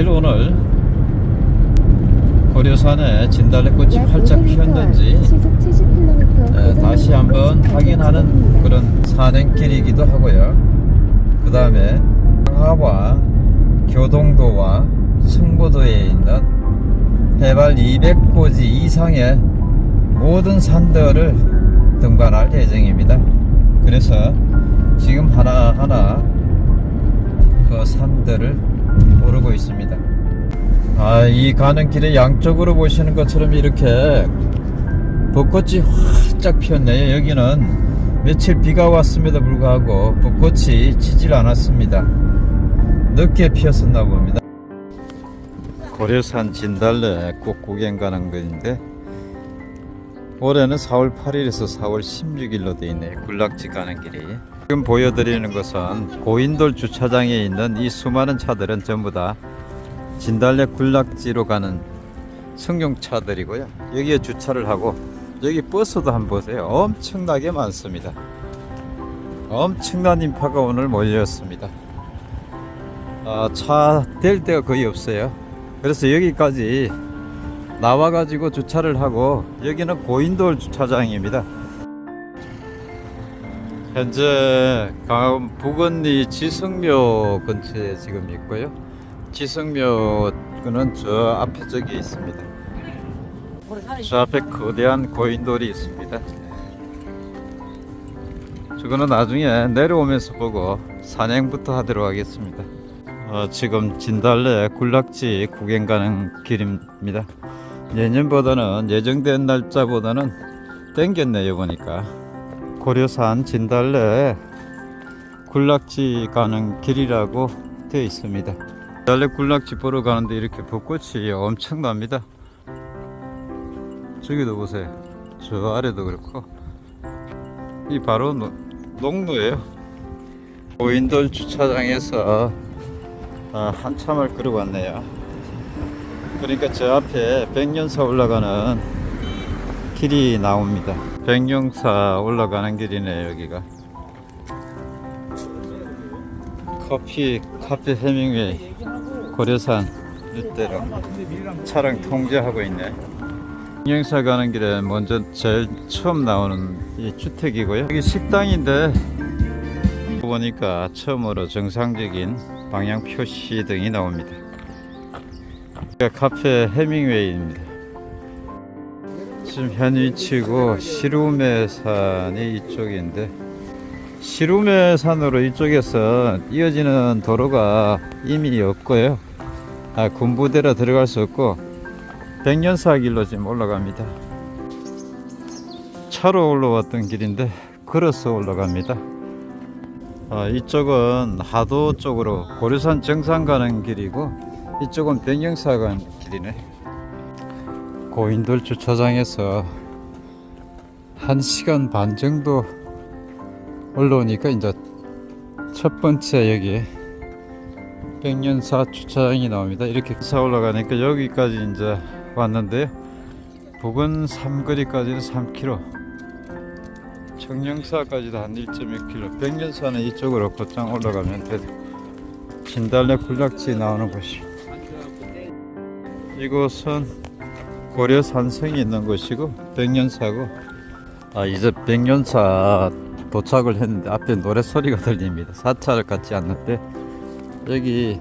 사실 오늘 고려산에 진달래꽃이 활짝 피었는지 에, 다시 한번 확인하는 그런 산행길이기도 하고요. 그 다음에 상하와 교동도와 승보도에 있는 해발 200고지 이상의 모든 산들을 등반할 예정입니다. 그래서 지금 하나하나 그 산들을 오르고 있습니다. 아, 이 가는 길에 양쪽으로 보시는 것처럼 이렇게 벚꽃이 활짝 피었네요. 여기는 며칠 비가 왔음에도 불구하고 벚꽃이 지질 않았습니다. 늦게 피었었나 봅니다. 고려산 진달래 꽃 구경 가는 건데 올해는 4월 8일에서 4월 16일로 되어 있네요. 굴락지 가는 길이. 지금 보여드리는 것은 고인돌 주차장에 있는 이 수많은 차들은 전부 다 진달래 굴락지로 가는 승용차들이고요. 여기에 주차를 하고 여기 버스도 한번 보세요. 엄청나게 많습니다. 엄청난 인파가 오늘 몰렸습니다. 아, 차댈 데가 거의 없어요. 그래서 여기까지 나와 가지고 주차를 하고 여기는 고인돌 주차장입니다. 현재 강원 부건리 지성묘 근처에 지금 있고요. 지성묘는 저 앞에 저기 있습니다. 저 앞에 거대한 고인돌이 있습니다. 저거는 나중에 내려오면서 보고 산행부터 하도록 하겠습니다. 어, 지금 진달래 굴락지 구경 가는 길입니다. 예년보다는 예정된 날짜보다는 땡겼네요 보니까 고려산 진달래 굴락지 가는 길이라고 되어 있습니다. 진달래 굴락지 보러 가는데 이렇게 벚꽃이 엄청납니다. 저기도 보세요. 저 아래도 그렇고 이 바로 노, 농로예요. 고인돌 주차장에서 아, 한참을 걸어왔네요. 그러니까 저 앞에 백년사 올라가는 길이 나옵니다. 백령사 올라가는 길이네 여기가. 커피 카페 해밍웨이 고려산 일대로 차량 통제하고 있네. 백령사 가는 길에 먼저 제일 처음 나오는 이 주택이고요. 여기 식당인데 보니까 처음으로 정상적인 방향 표시 등이 나옵니다. 카페 해밍웨이입니다. 지금 현 위치고 시루메산이 이쪽인데 시루메산으로 이쪽에서 이어지는 도로가 이미 없고요. 아, 군부대로 들어갈 수 없고 백년사 길로 지금 올라갑니다. 차로 올라왔던 길인데 걸어서 올라갑니다. 아, 이쪽은 하도 쪽으로 고려산 정상 가는 길이고 이쪽은 백령사 가는 길이네. 고인돌 주차장에서 1시간 반 정도 올라오니까 이제 첫 번째 여기 백년사 주차장이 나옵니다. 이렇게 차 올라가니까 여기까지 이제 왔는데요. 부근 삼거리까지는 3km 청령사까지도 한 1.6km 백년사는 이쪽으로 곧장 올라가면 돼 진달래 굴락지 나오는 곳이 이곳은 고려 산성이 있는 곳이고 백년사고. 아 이제 백년사 도착을 했는데 앞에 노래 소리가 들립니다. 사찰을 갖지 않는데. 여기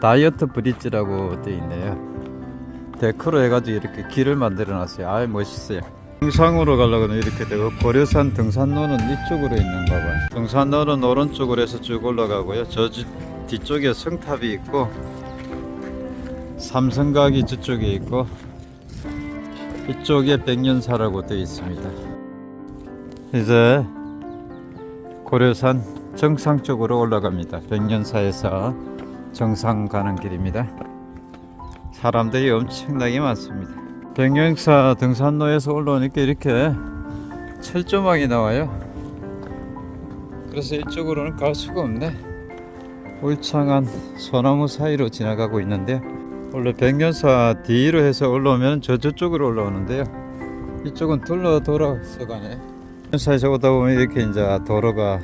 다이어트 브릿지라고 되어 있네요. 데크로 해가지고 이렇게 길을 만들어 놨어요. 아이 멋있어요. 등산으로 가려고 이렇게 되고 고려산 등산로는 이쪽으로 있는가 봐요. 등산로는 오른쪽으로 해서 쭉 올라가고요. 저 뒤쪽에 성탑이 있고 삼성각이 저쪽에 있고 이쪽에 백년사라고 되어 있습니다. 이제 고려산 정상 쪽으로 올라갑니다. 백년사에서 정상 가는 길입니다. 사람들이 엄청나게 많습니다. 백령사 등산로에서 올라오니까 이렇게 철조망이 나와요. 그래서 이쪽으로는 갈 수가 없네. 울창한 소나무 사이로 지나가고 있는데 원래 백년사 뒤로 해서 올라오면 저 저쪽으로 올라오는데요. 이쪽은 둘러 돌아서 가네. 백년사에서 오다 보면 이렇게 이제 도로가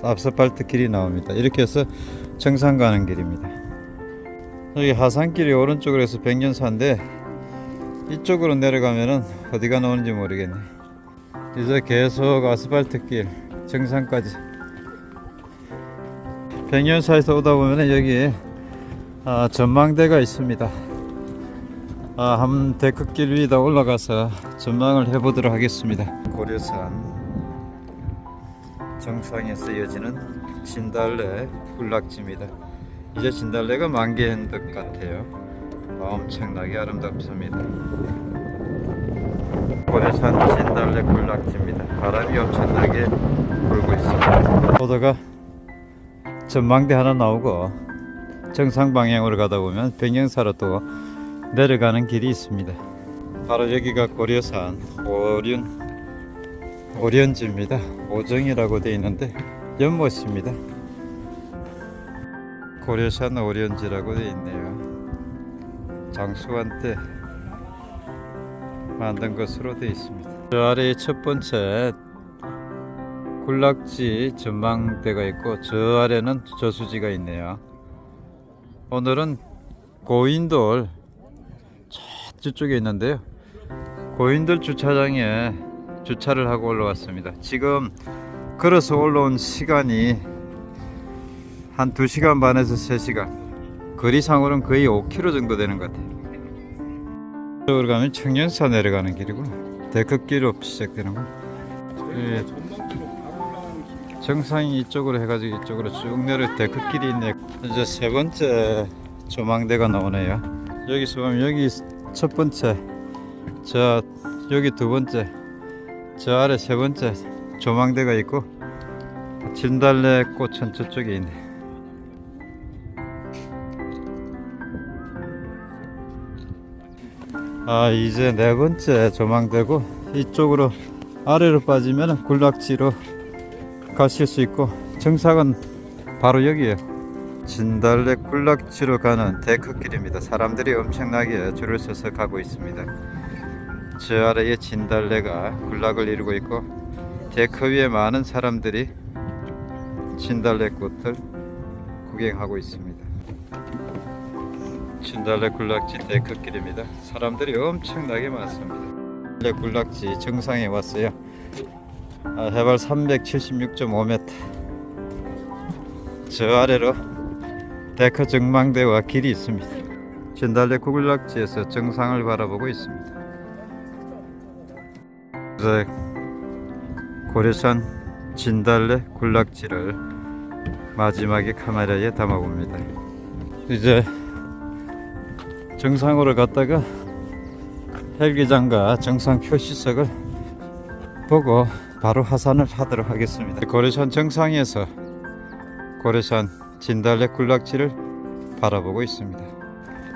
아스팔트 길이 나옵니다. 이렇게 해서 정상 가는 길입니다. 여기 하산길이 오른쪽으로 해서 백년사인데 이쪽으로 내려가면은 어디가 나오는지 모르겠네. 이제 계속 아스팔트 길 정상까지. 백년사에서 오다 보면 여기 아, 전망대가 있습니다. 아, 한 데크길 위에다 올라가서 전망을 해보도록 하겠습니다. 고려산 정상에서 이어지는 진달래 군락지입니다. 이제 진달래가 만개한 것 같아요. 엄청나게 아름답습니다. 고려산 진달래 군락지입니다. 바람이 엄청나게 불고 있습니다. 보다가 전망대 하나 나오고 정상 방향으로 가다 보면 백령사로 또 내려가는 길이 있습니다. 바로 여기가 고려산 오륜 오련지입니다. 오정이라고 되어 있는데 연못입니다. 고려산 오련지라고 되어 있네요. 장수한 때 만든 것으로 되어 있습니다. 저 아래에 첫 번째 군락지 전망대가 있고 저 아래는 저수지가 있네요 오늘은 고인돌 저쪽에 있는데요. 고인돌 주차장에 주차를 하고 올라왔습니다. 지금 걸어서 올라온 시간이 한 2시간 반에서 3시간. 거리상으로는 거의 5km 정도 되는 것 같아요. 이쪽으로 가면 청년사 내려가는 길이고 데크길로 시작되는 거 예, 정상이 이쪽으로 해가지고 이쪽으로 쭉 내려 데크길이 있네. 이제 세 번째 조망대가 나오네요. 여기서 보면 여기 첫 번째 저 여기 두 번째 저 아래 세 번째 조망대가 있고 진달래 꽃은 저쪽에 있네. 아 이제 네 번째 조망대고 이쪽으로 아래로 빠지면 군락지로 가실 수 있고 정상은 바로 여기에요 진달래 군락지로 가는 데크길입니다. 사람들이 엄청나게 줄을 서서 가고 있습니다. 저 아래에 진달래가 군락을 이루고 있고 데크 위에 많은 사람들이 진달래 꽃을 구경하고 있습니다. 진달래 군락지 데크길입니다. 사람들이 엄청나게 많습니다. 진달래 군락지 정상에 왔어요. 아, 해발 376.5m 저 아래로 데크 전망대와 길이 있습니다. 진달래 군락지에서 정상을 바라보고 있습니다. 고려산 진달래 군락지를 마지막에 카메라에 담아봅니다. 이제 정상으로 갔다가 헬기장과 정상 표시석을 보고 바로 하산을 하도록 하겠습니다. 고려산 정상에서 고려산 진달래 군락지를 바라보고 있습니다.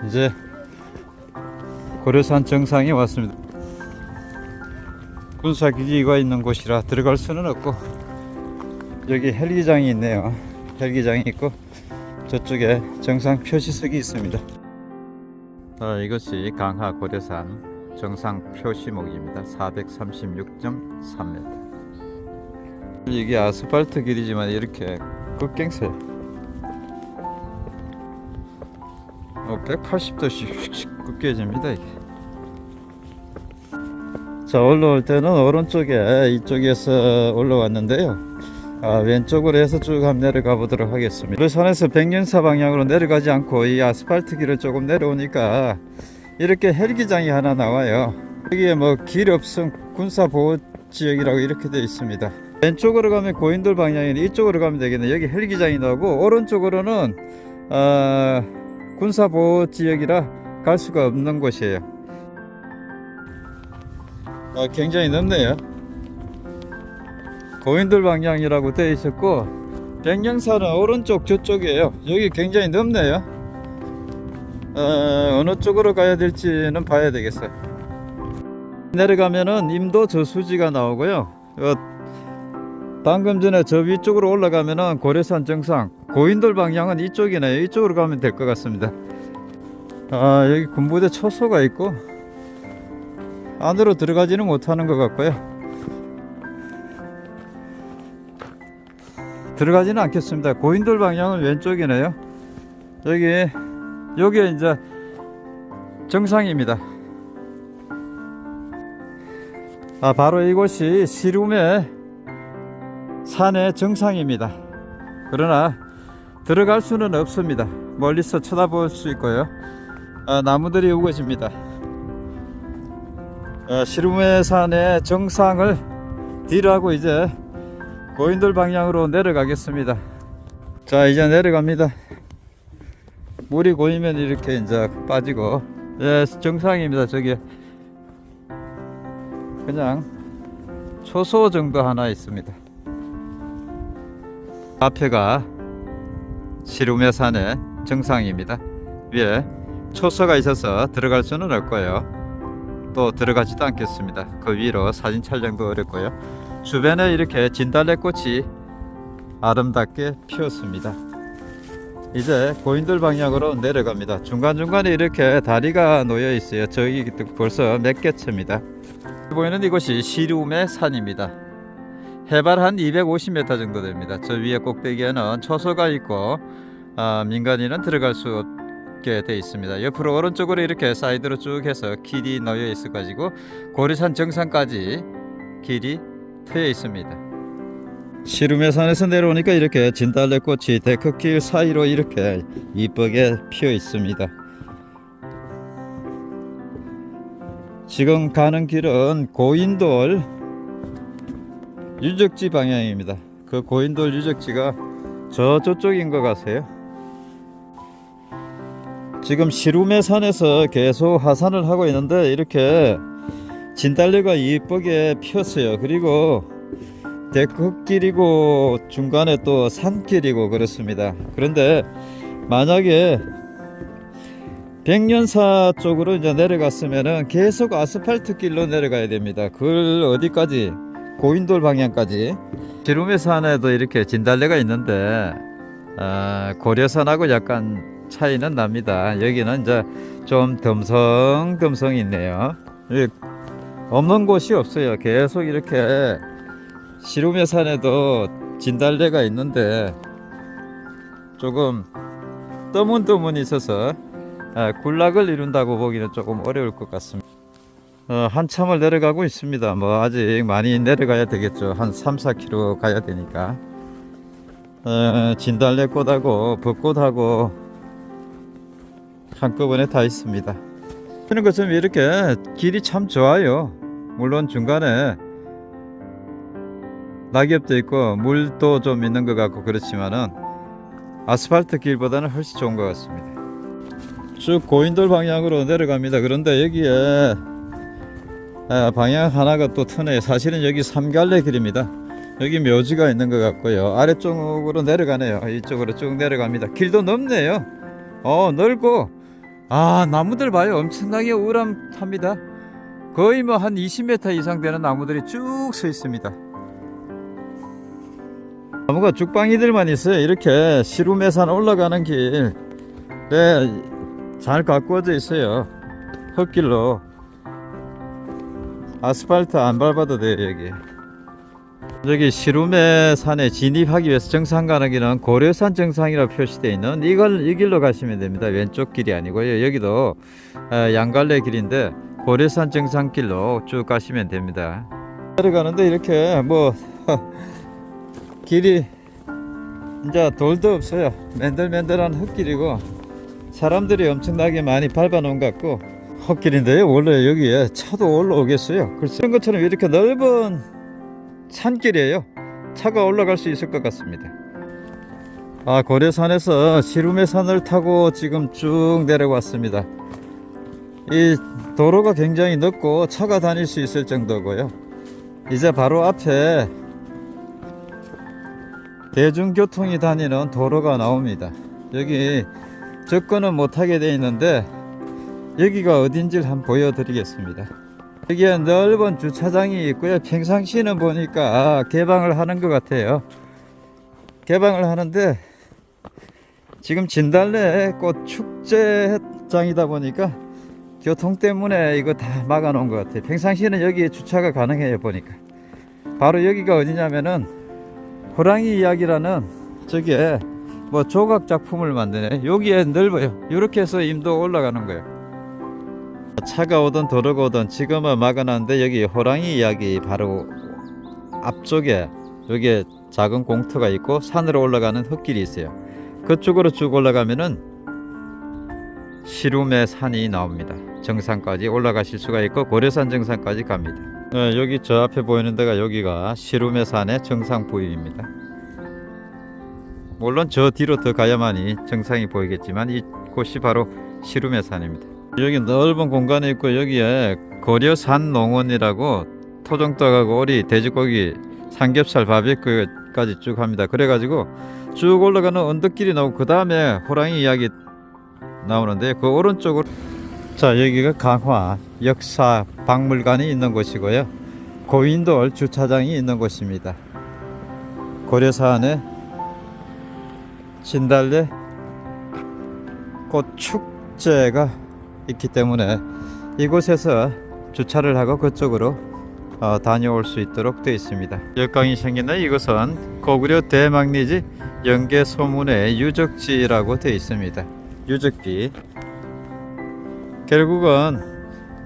이제 고려산 정상에 왔습니다. 군사기지가 있는 곳이라 들어갈 수는 없고 여기 헬기장이 있네요. 헬기장이 있고 저쪽에 정상 표시석이 있습니다. 아, 이것이 강하 고려산 정상 표시목입니다. 436.3m 이게 아스팔트 길이지만 이렇게 급갱세 어, 180도씩 급겨집니다 이게. 자 올라올 때는 오른쪽에 이쪽에서 올라왔는데요. 아, 왼쪽으로 해서 쭉 한번 내려가 보도록 하겠습니다. 고려산에서 백년사 방향으로 내려가지 않고 이 아스팔트 길을 조금 내려오니까 이렇게 헬기장이 하나 나와요. 여기에 뭐 길 없음 군사보호지역이라고 이렇게 되어 있습니다 왼쪽으로 가면 고인돌 방향이니 이쪽으로 가면 되겠네. 여기 헬기장이 나오고 오른쪽으로는 어, 군사보호지역이라 갈 수가 없는 곳이에요. 아, 굉장히 넓네요. 고인돌 방향이라고 되어 있었고 백령사는 오른쪽 저쪽이에요. 여기 굉장히 넓네요. 어, 어느 쪽으로 가야 될지는 봐야 되겠어요. 내려가면은 임도 저수지가 나오고요. 어, 방금 전에 저 위쪽으로 올라가면은 고려산 정상 고인돌 방향은 이쪽이네요 이쪽으로 가면 될 것 같습니다. 아 여기 군부대 초소가 있고 안으로 들어가지는 못하는 것 같고요. 들어가지는 않겠습니다. 고인돌 방향은 왼쪽이네요. 여기 여기 이제 정상입니다. 아, 바로 이곳이 시룸의 산의 정상입니다. 그러나 들어갈 수는 없습니다. 멀리서 쳐다볼 수 있고요. 아, 나무들이 우거집니다. 아, 시룸의 산의 정상을 뒤로하고 이제 고인돌 방향으로 내려가겠습니다. 자, 이제 내려갑니다. 물이 고이면 이렇게 이제 빠지고, 예, 정상입니다. 저기 그냥 초소 정도 하나 있습니다. 앞에가 시루메 산의 정상입니다. 위에 초소가 있어서 들어갈 수는 없고요. 또 들어가지도 않겠습니다. 그 위로 사진 촬영도 어렵고요. 주변에 이렇게 진달래꽃이 아름답게 피었습니다. 이제 고인돌 방향으로 내려갑니다. 중간중간에 이렇게 다리가 놓여 있어요. 저기 벌써 몇 개째입니다. 보이는 이곳이 시룸의 산입니다. 해발 한 250m 정도 됩니다. 저 위에 꼭대기에는 초소가 있고 아, 민간인은 들어갈 수 없게 되어 있습니다. 옆으로 오른쪽으로 이렇게 사이드로 쭉 해서 길이 놓여 있어 가지고 고리산 정상까지 길이 트여 있습니다. 시룸의 산에서 내려오니까 이렇게 진달래꽃이 데크길 사이로 이렇게 이쁘게 피어 있습니다. 지금 가는 길은 고인돌 유적지 방향입니다. 그 고인돌 유적지가 저 저쪽인 것 같아요. 지금 시룸의 산에서 계속 하산을 하고 있는데 이렇게 진달래가 이쁘게 피었어요. 그리고 데크길이고 중간에 또 산길이고 그렇습니다. 그런데 만약에 백년사 쪽으로 이제 내려갔으면은 계속 아스팔트 길로 내려가야 됩니다. 그걸 어디까지? 고인돌 방향까지. 지름의 산에도 이렇게 진달래가 있는데 아, 고려산하고 약간 차이는 납니다. 여기는 이제 좀 덤성덤성 있네요. 여기 없는 곳이 없어요. 계속 이렇게 시rum의 산에도 진달래가 있는데 조금 떠문떠문 있어서 아, 군락을 이룬다고 보기는 조금 어려울 것 같습니다. 어, 한참을 내려가고 있습니다. 뭐 아직 많이 내려가야 되겠죠. 한 3, 4km 가야 되니까. 어, 진달래꽃하고 벚꽃하고 한꺼번에 다 있습니다. 하는 것처럼 이렇게 길이 참 좋아요. 물론 중간에 낙엽도 있고 물도 좀 있는 것 같고 그렇지만은 아스팔트 길보다는 훨씬 좋은 것 같습니다. 쭉 고인돌 방향으로 내려갑니다. 그런데 여기에 아, 방향 하나가 또 트네요. 사실은 여기 삼갈래 길입니다. 여기 묘지가 있는 것 같고요. 아래쪽으로 내려가네요. 이쪽으로 쭉 내려갑니다. 길도 넓네요. 어 넓고 아 나무들 봐요. 엄청나게 우람합니다. 거의 뭐 한 20m 이상 되는 나무들이 쭉 서 있습니다. 나무가 죽방이들만 있어요. 이렇게 시루메산 올라가는 길에 잘 가꾸어져 있어요. 흙길로 아스팔트 안 밟아도 돼요 여기. 여기 시루메 산에 진입하기 위해서 정상 가는 길은 고려산 정상이라 표시되어 있는 이걸 이 길로 가시면 됩니다. 왼쪽 길이 아니고요. 여기도 어, 양갈래 길인데 고려산 정상길로 쭉 가시면 됩니다. 내려가는데 이렇게 뭐 길이 이제 돌도 없어요. 맨들맨들한 흙길이고 사람들이 엄청나게 많이 밟아 놓은 것 같고 헛길인데요. 원래 여기에 차도 올라오겠어요. 글쎄 이런 것처럼 이렇게 넓은 산길이에요. 차가 올라갈 수 있을 것 같습니다. 아 고려산에서 시루메 산을 타고 지금 쭉 내려왔습니다. 이 도로가 굉장히 넓고 차가 다닐 수 있을 정도고요. 이제 바로 앞에 대중교통이 다니는 도로가 나옵니다. 여기 접근은 못하게 되어 있는데 여기가 어딘지를 한번 보여드리겠습니다. 여기에 넓은 주차장이 있고요. 평상시는 보니까 개방을 하는 것 같아요. 개방을 하는데 지금 진달래 꽃 축제장이다 보니까 교통 때문에 이거 다 막아 놓은 것 같아요. 평상시에는 여기에 주차가 가능해요. 보니까 바로 여기가 어디냐면은 호랑이 이야기라는 저기에 뭐 조각 작품을 만드네. 여기에 넓어요. 이렇게 해서 임도 올라가는 거예요. 차가 오든 도로가 오든 지금은 막아놨는데 여기 호랑이 이야기 바로 앞쪽에 여기에 작은 공터가 있고 산으로 올라가는 흙길이 있어요. 그쪽으로 쭉 올라가면은 시rum의 산이 나옵니다. 정상까지 올라가실 수가 있고 고려산 정상까지 갑니다. 어, 여기 저 앞에 보이는 데가 여기가 시rum의 산의 정상 부위입니다. 물론 저 뒤로 더 가야만이 정상이 보이겠지만 이곳이 바로 시rum의 산입니다. 여기 넓은 공간이 있고 여기에 고려산 농원이라고 토종닭하고 오리, 돼지고기, 삼겹살, 바비큐까지 쭉 합니다. 그래가지고 쭉 올라가는 언덕길이 나오고 그 다음에 호랑이 이야기 나오는데 그 오른쪽으로 자 여기가 강화 역사 박물관이 있는 곳이고요. 고인돌 주차장이 있는 곳입니다. 고려산에 진달래 꽃 축제가 있기 때문에 이곳에서 주차를 하고 그쪽으로 어, 다녀올 수 있도록 되어 있습니다. 역강이 생기는 이곳은 고구려 대망리지 연계 소문의 유적지라고 되어 있습니다. 유적지 결국은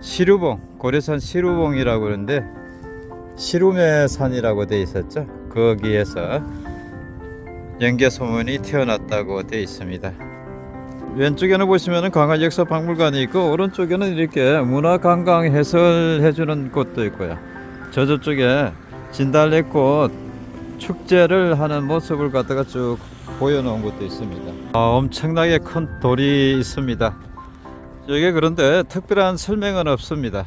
시루봉 고려산 시루봉이라고 그러는데 시rum의 산이라고 되어 있었죠. 거기에서 연계 소문이 태어났다고 되어 있습니다. 왼쪽에는 보시면은 강화 역사 박물관이 있고 오른쪽에는 이렇게 문화 관광 해설해 주는 곳도 있고요. 저 저쪽에 진달래꽃 축제를 하는 모습을 갖다가 쭉 보여놓은 곳도 있습니다. 아, 엄청나게 큰 돌이 있습니다. 여기 그런데 특별한 설명은 없습니다.